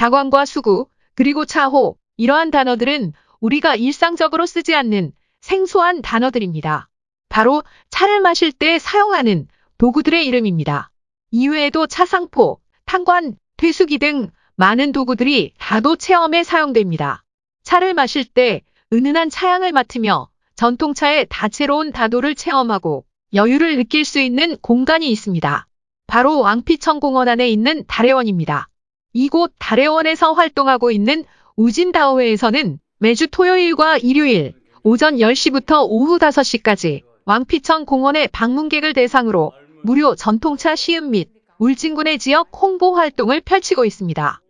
다광과 수구, 그리고 차호, 이러한 단어들은 우리가 일상적으로 쓰지 않는 생소한 단어들입니다. 바로 차를 마실 때 사용하는 도구들의 이름입니다. 이외에도 차상포, 탄관, 퇴수기 등 많은 도구들이 다도 체험에 사용됩니다. 차를 마실 때 은은한 차향을 맡으며 전통차의 다채로운 다도를 체험하고 여유를 느낄 수 있는 공간이 있습니다. 바로 왕피천 공원 안에 있는 달해원입니다. 이곳 달해원에서 활동하고 있는 우진다오회에서는 매주 토요일과 일요일 오전 10시부터 오후 5시까지 왕피천 공원의 방문객을 대상으로 무료 전통차 시음 및 울진군의 지역 홍보 활동을 펼치고 있습니다.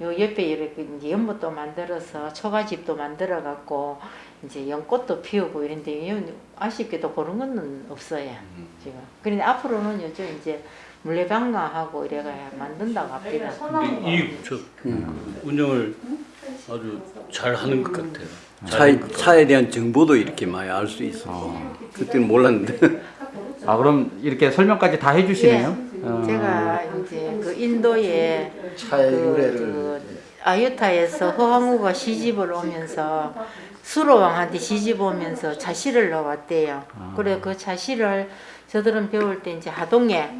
요 옆에 이렇게 이제 연못도 만들어서 초가집도 만들어 갖고 이제 연꽃도 피우고 이런데 요 아쉽게도 그런 거는 없어요 지금. 그런데 앞으로는 요즘 이제 물레방아하고 이래가 만든다고 합니다. 이저 운영을 아주 잘 하는 것 같아요. 차에, 차에 대한 정보도 이렇게 많이 알 수 있어. 그때는 몰랐는데. 아 그럼 이렇게 설명까지 다 해주시네요. 어. 제가 이제 그 인도에 차의 그, 유래를. 그 아유타에서 허황우가 시집을 오면서 수로왕한테 시집 오면서 자시를 넣어왔대요. 그래 그 자시를 저들은 배울 때 이제 하동에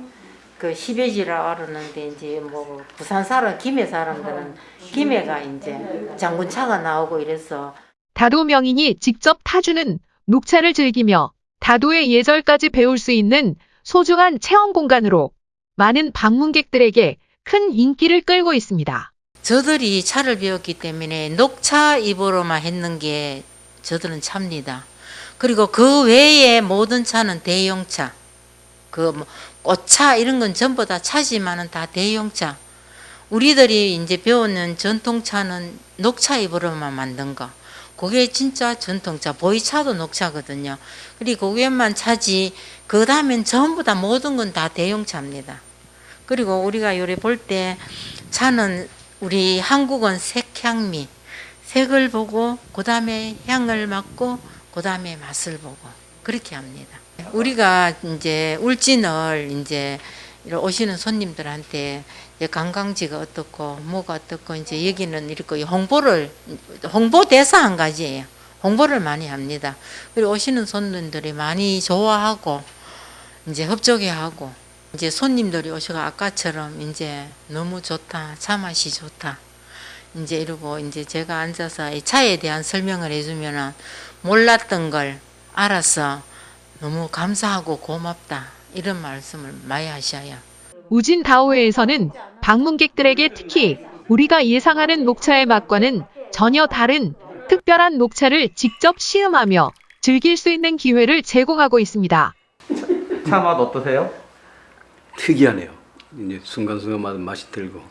그 시베지라 알았는데 이제 뭐 부산 사람 김해 사람들은 김해가 이제 장군차가 나오고 이래서 다도 명인이 직접 타주는 녹차를 즐기며 다도의 예절까지 배울 수 있는 소중한 체험 공간으로 많은 방문객들에게 큰 인기를 끌고 있습니다. 저들이 차를 배웠기 때문에 녹차 입으로만 했는 게 저들은 차입니다. 그리고 그 외에 모든 차는 대용차. 그 뭐 꽃차 이런 건 전부 다 차지만은 다 대용차. 우리들이 이제 배우는 전통차는 녹차 입으로만 만든 거. 그게 진짜 전통차. 보이차도 녹차거든요. 그리고 그게만 차지. 그 다음엔 전부 다 모든 건 다 대용차입니다. 그리고 우리가 요래 볼 때 차는 우리 한국은 색향미. 색을 보고 그 다음에 향을 맡고 그 다음에 맛을 보고 그렇게 합니다. 우리가 이제 울진을 이제 오시는 손님들한테 관광지가 어떻고 뭐가 어떻고 이제 여기는 이렇게 홍보를 홍보 대사 한 가지예요. 홍보를 많이 합니다. 그리고 오시는 손님들이 많이 좋아하고 이제 협조해하고 이제 손님들이 오셔가 아까처럼 이제 너무 좋다 차 맛이 좋다 이제 이러고 이제 제가 앉아서 이 차에 대한 설명을 해주면은 몰랐던 걸 알아서 너무 감사하고 고맙다 이런 말씀을 많이 하셔요. 우진 다오회에서는 방문객들에게 특히 우리가 예상하는 녹차의 맛과는 전혀 다른 특별한 녹차를 직접 시음하며 즐길 수 있는 기회를 제공하고 있습니다. 차 맛 어떠세요? 특이하네요. 이제 순간순간마다 맛이 들고.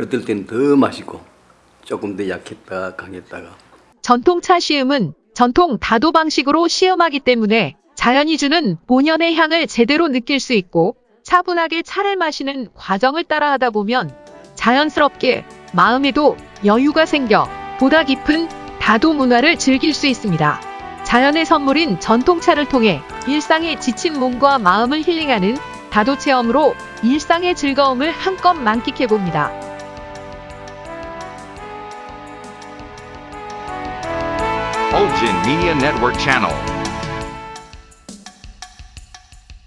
어떨 때는 더 맛있고, 조금 더 약했다가 강했다가. 전통차 시음은 전통 다도 방식으로 시음하기 때문에 자연이 주는 본연의 향을 제대로 느낄 수 있고 차분하게 차를 마시는 과정을 따라하다 보면 자연스럽게 마음에도 여유가 생겨 보다 깊은 다도 문화를 즐길 수 있습니다. 자연의 선물인 전통차를 통해 일상에 지친 몸과 마음을 힐링하는 다도 체험으로 일상의 즐거움을 한껏 만끽해 봅니다. Olgin Media Network Channel.